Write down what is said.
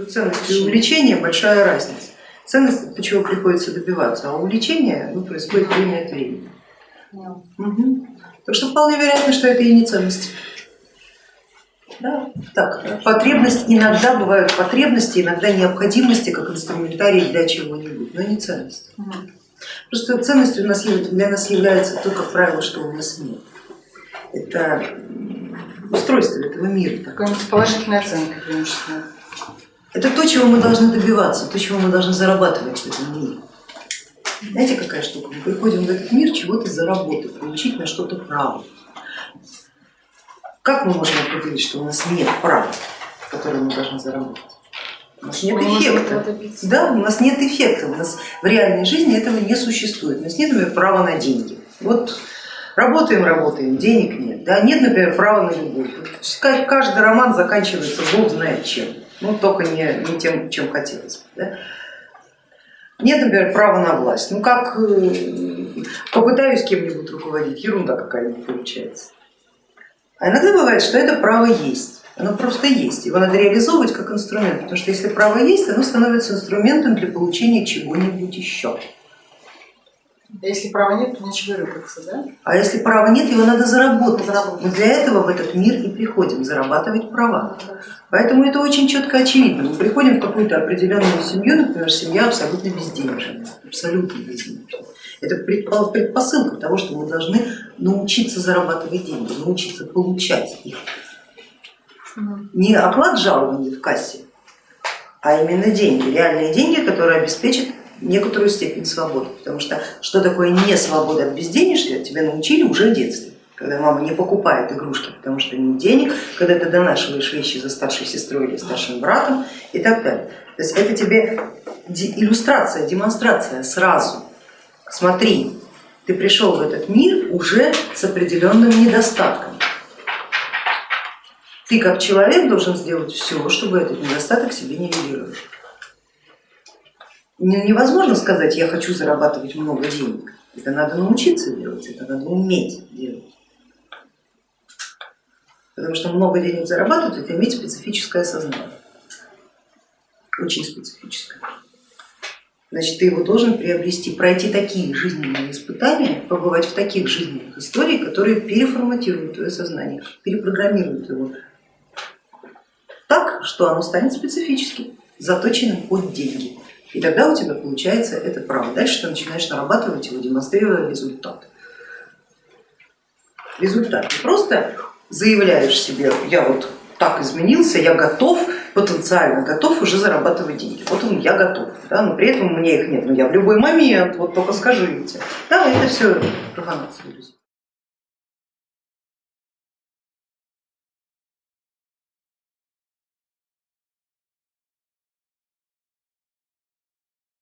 Между ценностью и увлечением большая разница. Ценность это чего приходится добиваться, а увлечение ну, происходит время от времени. Угу. Так что вполне вероятно, что это и не ценность. Да, так, потребность, иногда бывают потребности, иногда необходимости как инструментарий для чего-нибудь, но не ценность. Угу. Просто ценностью у нас, для нас является то, как правило, что у нас нет. Это устройство этого мира. Какая-нибудь положительная оценка преимущественно. Это то, чего мы должны добиваться, то, чего мы должны зарабатывать в этом мире. Знаете, какая штука? Мы приходим в этот мир чего-то заработать, получить на что-то право. Как мы можем определить, что у нас нет права, которое мы должны заработать? У нас нет эффекта. Да, у нас нет эффекта. У нас в реальной жизни этого не существует. У нас нет, например, права на деньги. Вот работаем, работаем, денег нет. Да, нет, например, права на любовь. Каждый роман заканчивается бог знает чем. Ну, только не, не тем, чем хотелось бы. Да? Нет, например, права на власть. Ну как э, попытаюсь кем-нибудь руководить, ерунда какая-нибудь получается. А иногда бывает, что это право есть, оно просто есть, его надо реализовывать как инструмент, потому что если право есть, оно становится инструментом для получения чего-нибудь еще. А если права нет, то нечего рыпаться, да? А если права нет, его надо заработать. заработать. Мы для этого в этот мир и приходим, зарабатывать права. Поэтому это очень четко очевидно. Мы приходим в какую-то определенную семью, например, семья абсолютно безденежная, абсолютно безденежная. Это предпосылка того, что мы должны научиться зарабатывать деньги, научиться получать их. Не оклад жалования в кассе, а именно деньги, реальные деньги, которые обеспечат некоторую степень свободы. Потому что что такое не свобода от безденежья, тебя научили уже в детстве когда мама не покупает игрушки, потому что нет денег, когда ты донашиваешь вещи за старшей сестрой или старшим братом и так далее. То есть это тебе иллюстрация, демонстрация сразу. Смотри, ты пришел в этот мир уже с определенным недостатком. Ты как человек должен сделать все, чтобы этот недостаток себе нивелировать. Невозможно сказать, я хочу зарабатывать много денег. Это надо научиться делать, это надо уметь делать. Потому что много денег зарабатывать, это иметь специфическое сознание, очень специфическое. Значит, ты его должен приобрести, пройти такие жизненные испытания, побывать в таких жизненных историях, которые переформатируют твое сознание, перепрограммируют его так, что оно станет специфическим, заточенным под деньги. И тогда у тебя получается это право. Дальше ты начинаешь нарабатывать его, демонстрируя результат. Результат. Не просто заявляешь себе, я вот так изменился, я готов, потенциально готов уже зарабатывать деньги. Вот он, я готов, да, но при этом у меня их нет, но я в любой момент, вот только скажите. Да, это все профанация, друзья.